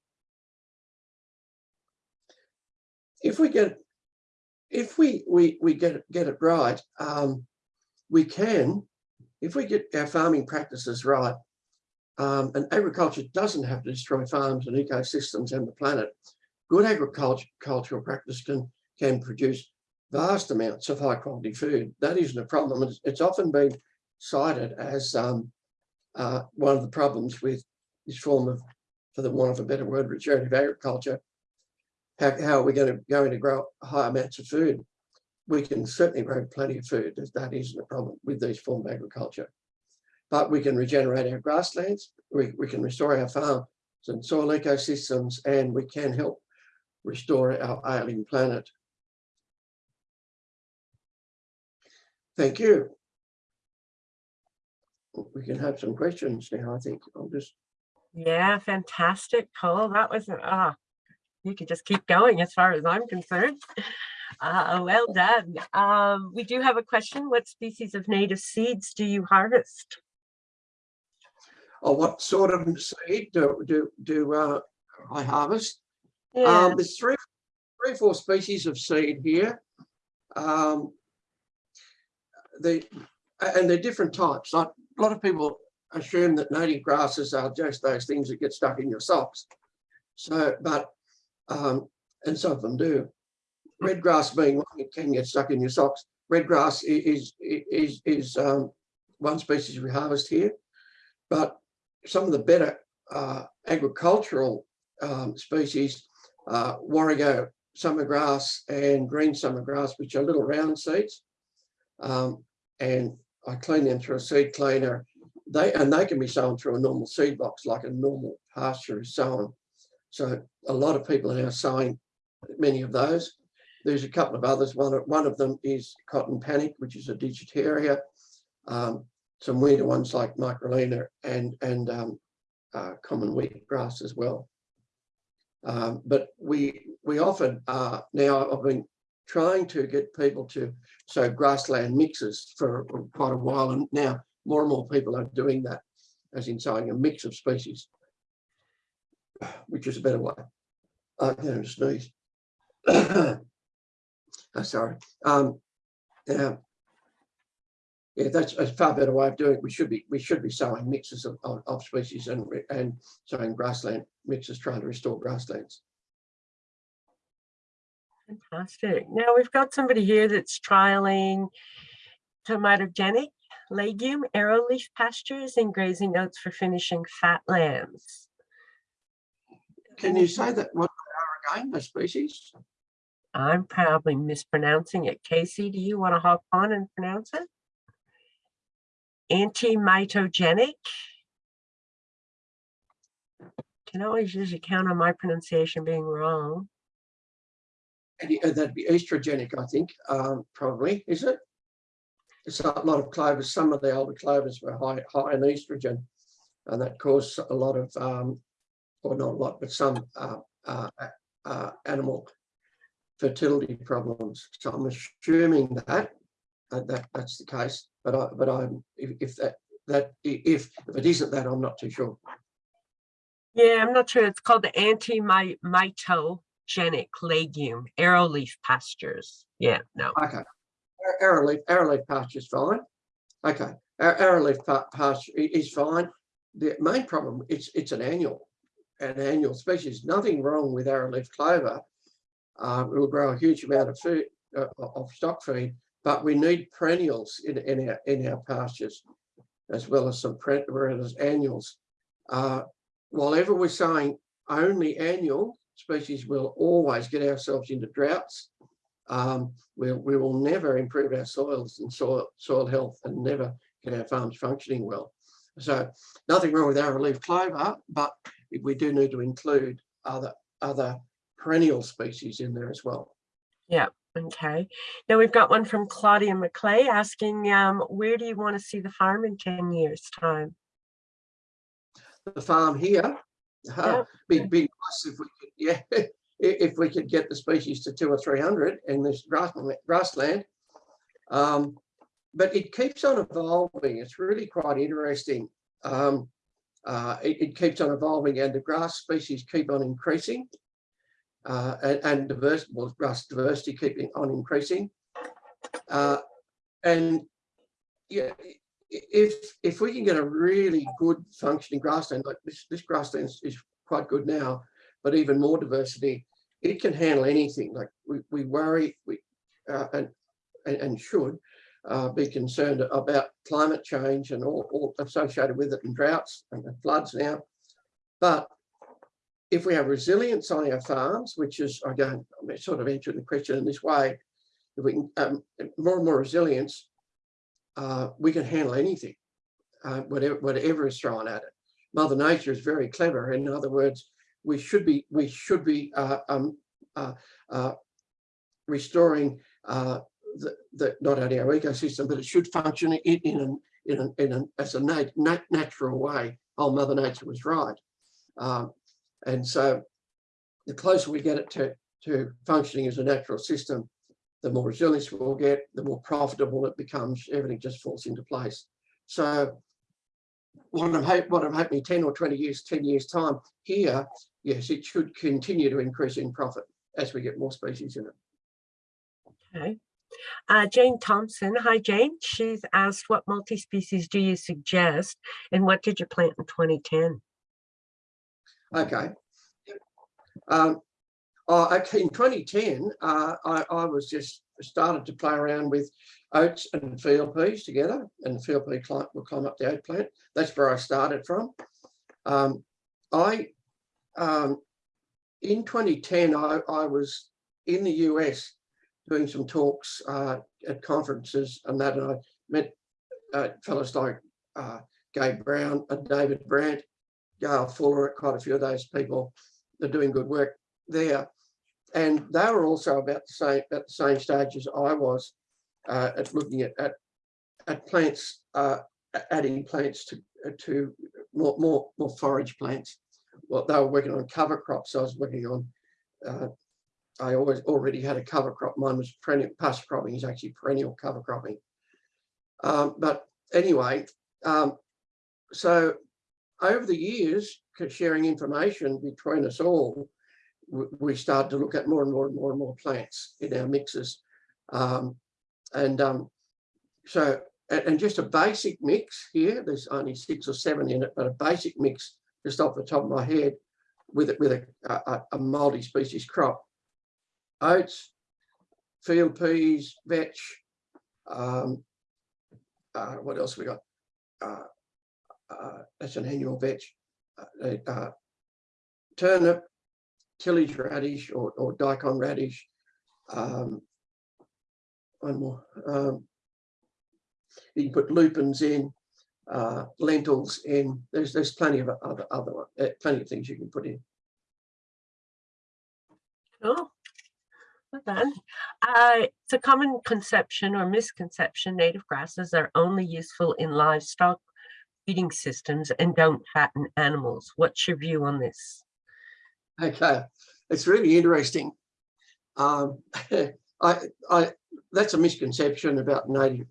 if we get if we we we get get it right, um, we can, if we get our farming practices right, um, and agriculture doesn't have to destroy farms and ecosystems and the planet. Good agriculture cultural practice can can produce vast amounts of high quality food. That isn't a problem. It's, it's often been cited as um, uh, one of the problems with this form of, for the want of a better word, regenerative agriculture. How, how are we going to going to grow high amounts of food? We can certainly grow plenty of food. That isn't a problem with these form of agriculture. But we can regenerate our grasslands. We, we can restore our farms and soil ecosystems, and we can help restore our ailing planet. Thank you. We can have some questions now, I think. I'll just, Yeah, fantastic, Cole. That was, ah, you could just keep going as far as I'm concerned. Uh, well done. Um, we do have a question. What species of native seeds do you harvest? oh, what sort of seed do, do, do uh, I harvest? Yeah, Um, there's three, three, or four species of seed here. Um, the, and they're different types. Like a lot of people assume that native grasses are just those things that get stuck in your socks. So, but, um, and some of them do. Red grass being one that can get stuck in your socks. Red grass i- is, is, is, um, one species we harvest here. But some of the better, uh, agricultural, um, species, uh, warrego summer grass and green summer grass, which are little round seeds. Um, and I clean them through a seed cleaner. They and they can be sown through a normal seed box, like a normal pasture is sown. So a lot of people are now sowing many of those. There's a couple of others. One of, one of them is cotton panic, which is a digitaria. Um, some weirder ones like microlaena and and um, uh, common wheat grass as well. Um, but we we often uh, now I've been trying to get people to sow grassland mixes for quite a while, and now more and more people are doing that, as in sowing a mix of species, which is a better way. Going to sneeze. Oh, sorry. Um, yeah, yeah, that's a far better way of doing it. We should be we should be sowing mixes of, of, of species and and sowing grassland mixes, trying to restore grasslands. fantastic. Now we've got somebody here that's trialing tomatogenic legume aeroleaf pastures and grazing oats for finishing fat lambs. Can you say that what they are again, the species? I'm probably mispronouncing it. Casey, do you want to hop on and pronounce it? Antimitogenic. Can always usually count on my pronunciation being wrong. Uh, that'd be estrogenic, I think, um, probably, is it? It's a lot of clovers, some of the older clovers were high, high in estrogen. And that caused a lot of, um, or not a lot, but some, uh, uh, uh, animal fertility problems. So I'm assuming that, uh, that that's the case, but I, but I'm, if, if that, that, if, if it isn't that, I'm not too sure. Yeah, I'm not sure. It's called the anti-mitogenic legume aeroleaf pastures. Yeah, no. Okay. Ar- Arrowleaf, arrowleaf pasture is fine. Okay, Ar- arrowleaf pa- pasture is fine. The main problem, it's, it's an annual, an annual species. Nothing wrong with arrowleaf clover. Uh, it will grow a huge amount of food, uh, of stock feed, but we need perennials in, in our, in our pastures as well as some peren- whereas annuals. Uh, while ever we're saying only annual species, we'll always get ourselves into droughts um, we, we will never improve our soils and soil, soil health and never get our farms functioning well. So nothing wrong with arrowleaf clover, but we do need to include other, other perennial species in there as well. Yeah. Okay. Now we've got one from Claudia McClay asking, um, where do you want to see the farm in 10 years time? The farm here, Yeah. uh, be, be nice if we could, yeah, if we could get the species to two or 300 in this grassland. Um, but it keeps on evolving. It's really quite interesting. Um, uh, it, it keeps on evolving and the grass species keep on increasing. Uh, and, and diverse, well, grass diversity keeping on increasing. Uh, and yeah, if if we can get a really good functioning grassland, like this, this grassland is, is quite good now, but even more diversity, it can handle anything. Like we, we worry, we uh, and, and and should uh, be concerned about climate change and all, all associated with it and droughts and floods now. But if we have resilience on our farms, which is, again, I'm sort of answering the question in this way, if we can, um, more and more resilience, uh, we can handle anything, uh, whatever, whatever is thrown at it. Mother Nature is very clever. In other words, we should be, we should be uh, um, uh, uh, restoring uh, the, the, not only our ecosystem, but it should function in, in, an, in, an, in an, as a nat, nat, natural way. Oh, Mother Nature was right. Um, and so the closer we get it to, to functioning as a natural system, the more resilience we'll get, the more profitable it becomes, everything just falls into place. So what I'm, hope, what I'm hoping 10 or 20 years, 10 years time here, yes, it should continue to increase in profit as we get more species in it. Okay. Uh, Jane Thompson, hi Jane. She's asked what multi-species do you suggest and what did you plant in 2010? Okay. Um, okay, in 2010, uh, I, I was just started to play around with oats and field peas together and field pea climb, will climb up the oat plant. That's where I started from. Um, I, um, in 2010, I, I was in the US doing some talks uh, at conferences and that, and I met uh, fellows like uh, Gabe Brown and David Brandt, Gail Fuller, quite a few of those people are doing good work there. And they were also about the same at the same stage as I was uh, at looking at, at, at plants, uh, adding plants to to more, more, more forage plants. Well, they were working on cover crops. I was working on uh, I always already had a cover crop. Mine was perennial pasture cropping is actually perennial cover cropping. Um, but anyway, um, so over the years, sharing information between us all, we started to look at more and more and more and more plants in our mixes. Um, and um, so, and, and just a basic mix here, there's only six or seven in it, but a basic mix just off the top of my head with it with a, a, a multi-species crop oats, field peas, vetch. Um, uh, what else we got? Uh, uh, that's an annual vetch. Uh, uh, turnip, tillage radish or, or daikon radish. Um, one more. Um, you can put lupins in, uh, lentils in. There's there's plenty of other other uh, plenty of things you can put in. Cool. Well. Uh, it's a common conception or misconception native grasses are only useful in livestock feeding systems and don't fatten animals. What's your view on this? Okay, it's really interesting. Um, I, I, that's a misconception about native,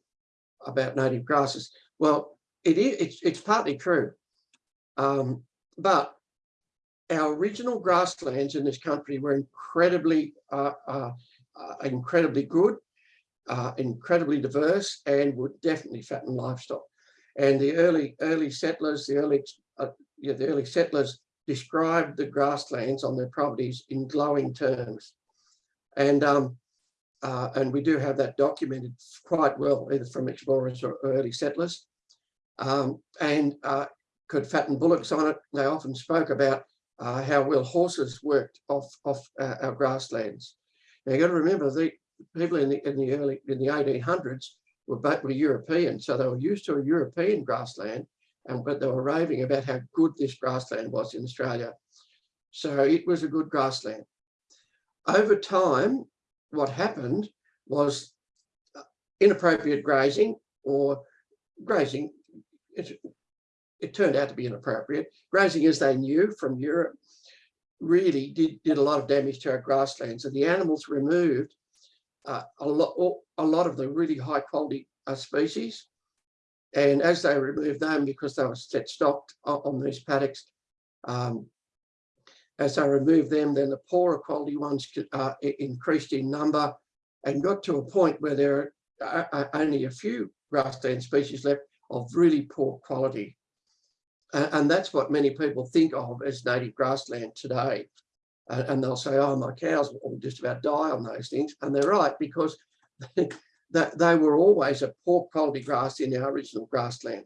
about native grasses. Well, it is, it's, it's partly true, um, but our original grasslands in this country were incredibly, uh, uh, uh, incredibly good, uh, incredibly diverse, and would definitely fatten livestock. And the early early settlers, the early uh, yeah, the early settlers described the grasslands on their properties in glowing terms, and um, uh, and we do have that documented quite well, either from explorers or early settlers, um, and could fatten bullocks on it. They often spoke about uh, how well horses worked off off uh, our grasslands. Now you got to remember the people in the in the early in the 1800s were were European, so they were used to a European grassland, and but they were raving about how good this grassland was in Australia. So it was a good grassland. Over time, what happened was uh, inappropriate grazing or grazing it, it turned out to be inappropriate. Grazing as they knew from Europe really did, did a lot of damage to our grasslands and the animals removed uh, a lot, a lot of the really high quality uh, species. And as they removed them, because they were set stocked on, these paddocks, um, as they removed them, then the poorer quality ones uh, increased in number and got to a point where there are uh, only a few grassland species left of really poor quality. And that's what many people think of as native grassland today. And they'll say, oh, my cows will just about die on those things. And they're right, because that they were always a poor quality grass in our original grassland,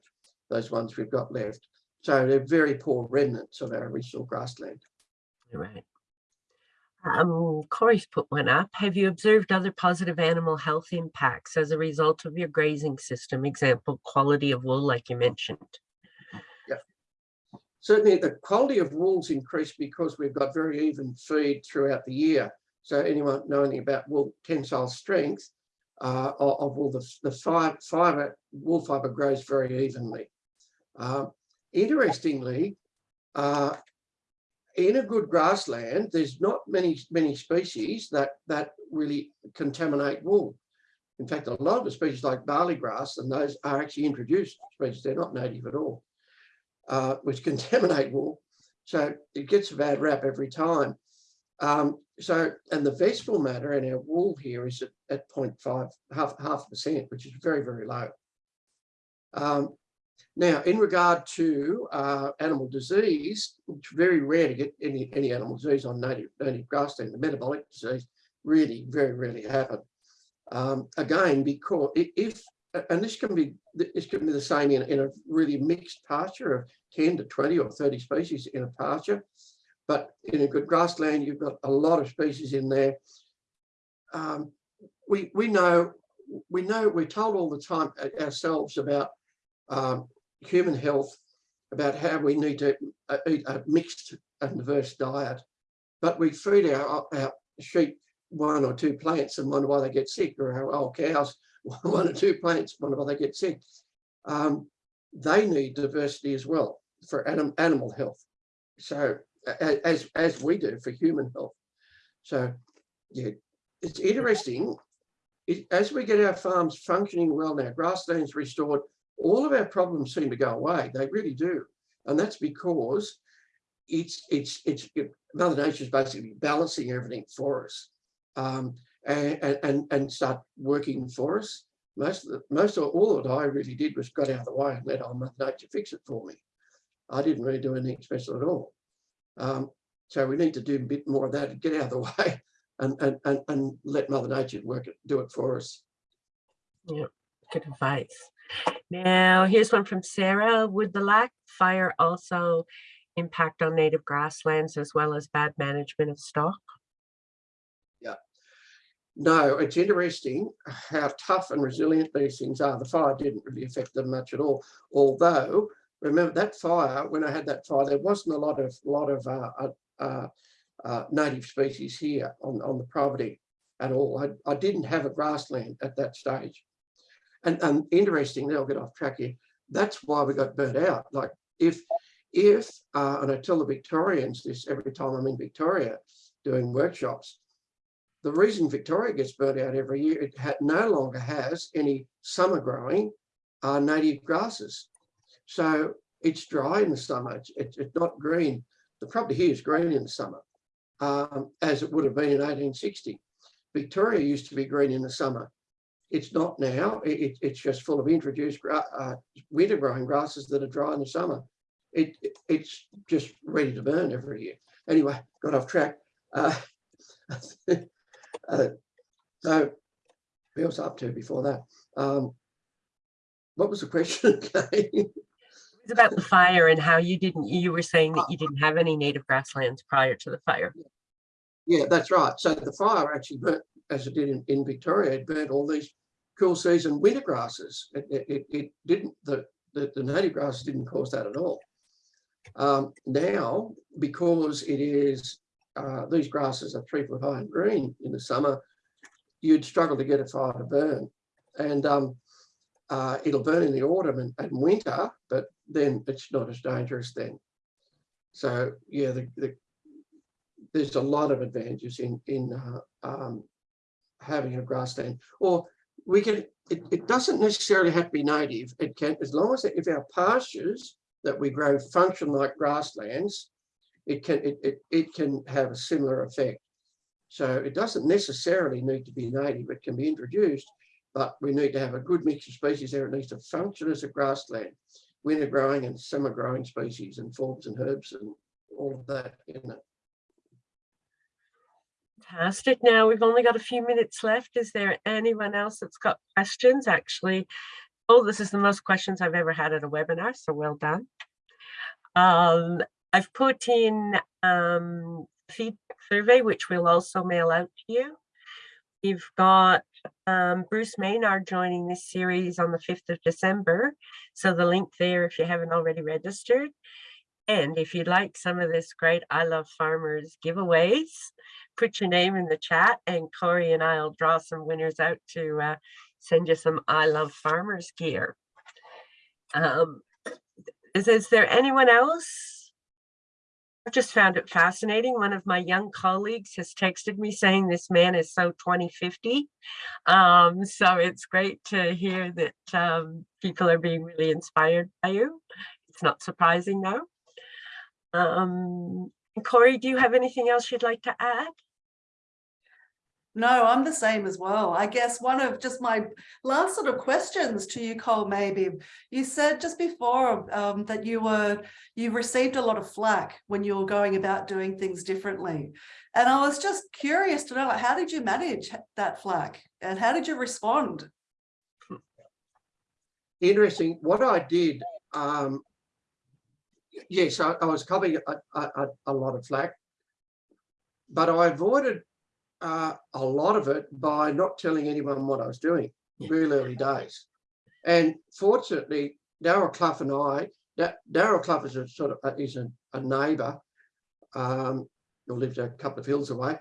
those ones we've got left. So they're very poor remnants of our original grassland. Right. Um, Corey's put one up. Have you observed other positive animal health impacts as a result of your grazing system? Example, quality of wool, like you mentioned. Certainly the quality of wool's increased because we've got very even feed throughout the year. So anyone knowing about wool tensile strength uh, of, wool, the, the fiber, fiber, wool fiber grows very evenly. Uh, interestingly, uh, in a good grassland, there's not many many species that that really contaminate wool. In fact, a lot of the species like barley grass and those are actually introduced species. They're not native at all, uh, which contaminate wool. So it gets a bad rap every time. Um, so, and the vegetable matter in our wool here is at, at 0.5, half, half percent, which is very, very low. Um, now, in regard to uh, animal disease, it's very rare to get any, any animal disease on native, native grassland. The metabolic disease really very rarely happen. Um, again, because if, and this can be this can be the same in, in a really mixed pasture of 10 to 20 or 30 species in a pasture. But in a good grassland, you've got a lot of species in there. Um, we, we know, we know, we're told all the time ourselves about um, human health, about how we need to uh, eat a mixed and diverse diet. But we feed our, our sheep one or two plants and wonder why they get sick, or our old cows one or two plants, why they get sick. Um, they need diversity as well for anim animal health. So as as we do for human health. So yeah, it's interesting. It, as we get our farms functioning well now, grasslands restored, all of our problems seem to go away. They really do. And that's because it's, it's, it's, it, Mother Nature is basically balancing everything for us um, and, and, and start working for us. Most of the, most of all that I really did was got out of the way and let Mother Nature fix it for me. I didn't really do anything special at all. Um, so we need to do a bit more of that get out of the way and, and, and, and let Mother Nature work it, do it for us. Yeah, good advice. Now, here's one from Sarah. Would the lack fire also impact on native grasslands as well as bad management of stock? No, it's interesting how tough and resilient these things are. The fire didn't really affect them much at all. Although, remember that fire, when I had that fire, there wasn't a lot of lot of uh, uh, uh, uh native species here on, on the property at all. I, I didn't have a grassland at that stage. And, and interestingly, I'll get off track here. That's why we got burnt out. Like if, if, uh, and I tell the Victorians this every time I'm in Victoria doing workshops, the reason Victoria gets burnt out every year, it no longer has any summer growing uh, native grasses. So it's dry in the summer, it's, it's not green. The property here is green in the summer, um, as it would have been in 1860. Victoria used to be green in the summer. It's not now. It, it's just full of introduced uh, winter growing grasses that are dry in the summer. It, it, it's just ready to burn every year. Anyway, got off track. Uh, was up to before that? Um, what was the question It was about the fire and how you didn't, you were saying that you didn't have any native grasslands prior to the fire. Yeah, that's right. So the fire actually burnt, as it did in, in Victoria, it burnt all these cool season winter grasses. It, it, it didn't, the, the, the, native grasses didn't cause that at all. Um, now, because it is, uh, these grasses are three foot high and green in the summer, you'd struggle to get a fire to burn. And um, uh, it'll burn in the autumn and, and, winter, but then it's not as dangerous then. So yeah, the, the there's a lot of advantages in in uh, um, having a grassland. Or we can. It, it doesn't necessarily have to be native. It can, as long as if our pastures that we grow function like grasslands, it can it it, it can have a similar effect. So it doesn't necessarily need to be native. It can be introduced, but we need to have a good mix of species there. It needs to function as a grassland, winter growing and summer growing species and forbs and herbs and all of that in it. Fantastic. Now we've only got a few minutes left. Is there anyone else that's got questions? Actually, oh, this is the most questions I've ever had at a webinar, so well done. Um, I've put in um, feedback survey, which we'll also mail out to you. We've got um, Bruce Maynard joining this series on the 5th of December. So the link there if you haven't already registered. And if you'd like some of this great I Love Farmers giveaways, put your name in the chat and Corey and I'll draw some winners out to uh, send you some I Love Farmers gear. Um, is, is there anyone else? I've just found it fascinating. One of my young colleagues has texted me saying this man is so 2050. Um, so it's great to hear that um, people are being really inspired by you. It's not surprising though. Um, Corey, do you have anything else you'd like to add? No, I'm the same as well. I guess one of just my last sort of questions to you, Cole, maybe you said just before um, that you were you received a lot of flack when you were going about doing things differently. And I was just curious to know, like, how did you manage that flack and how did you respond? Interesting. What I did, um, yes, I, I was covering a, a, a lot of flack, but I avoided uh, a lot of it by not telling anyone what I was doing real early days. And fortunately, Darryl Cluff and I, Darryl Cluff is a sort of uh, is a, a neighbour um, who lived a couple of hills away,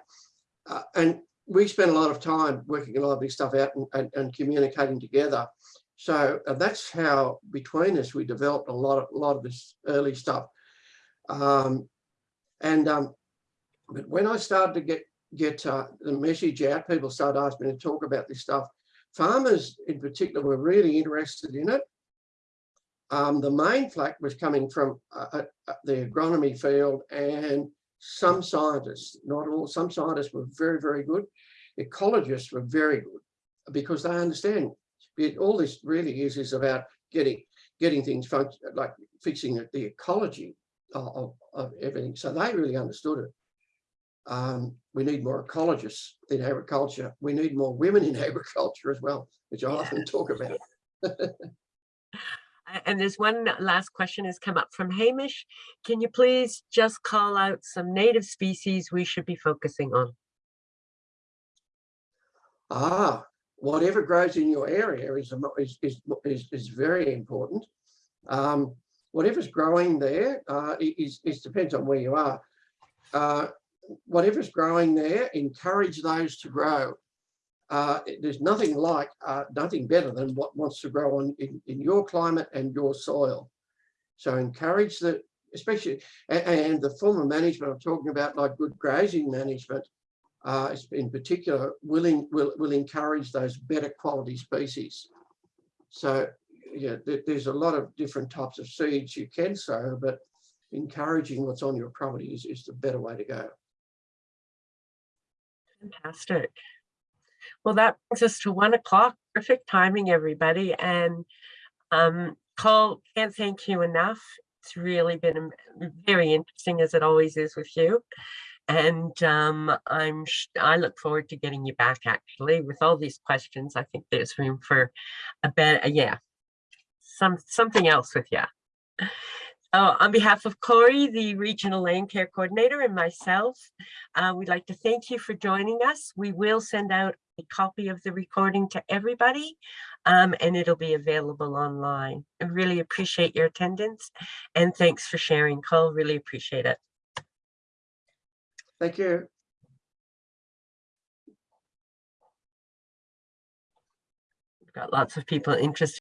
uh, and we spent a lot of time working a lot of this stuff out and, and, and communicating together. So uh, that's how between us we developed a lot of a lot of this early stuff. Um, and um, but when I started to get get uh, the message out, people started asking me to talk about this stuff. Farmers in particular were really interested in it. Um, the main flack was coming from uh, uh, the agronomy field and some scientists, not all, some scientists were very, very good. Ecologists were very good because they understand it, all this really is, is about getting getting things like fixing the ecology of, of, of everything. So they really understood it. Um, we need more ecologists in agriculture. We need more women in agriculture as well, which I often talk about. and there's one last question has come up from Hamish. Can you please just call out some native species we should be focusing on? Ah, whatever grows in your area is, is, is, is, is very important. Um, whatever's growing there uh, is, is depends on where you are. Uh, whatever's growing there, encourage those to grow. Uh, there's nothing like, uh, nothing better than what wants to grow on in, in your climate and your soil. So encourage the, especially, and, and the form of management I'm talking about, like good grazing management, uh, in particular, will, will, will encourage those better quality species. So yeah, there's a lot of different types of seeds you can sow, but encouraging what's on your property is, is the better way to go. Fantastic. Well, that brings us to one o'clock. Perfect timing, everybody. And um, Cole, can't thank you enough. It's really been very interesting as it always is with you. And um, I'm I look forward to getting you back actually with all these questions. I think there's room for a bit. yeah, some something else with you. Uh, on behalf of Corey, the Regional Land Care Coordinator, and myself, uh, we'd like to thank you for joining us. We will send out a copy of the recording to everybody, um, and it'll be available online. I really appreciate your attendance, and thanks for sharing, Cole. Really appreciate it. Thank you. We've got lots of people interested.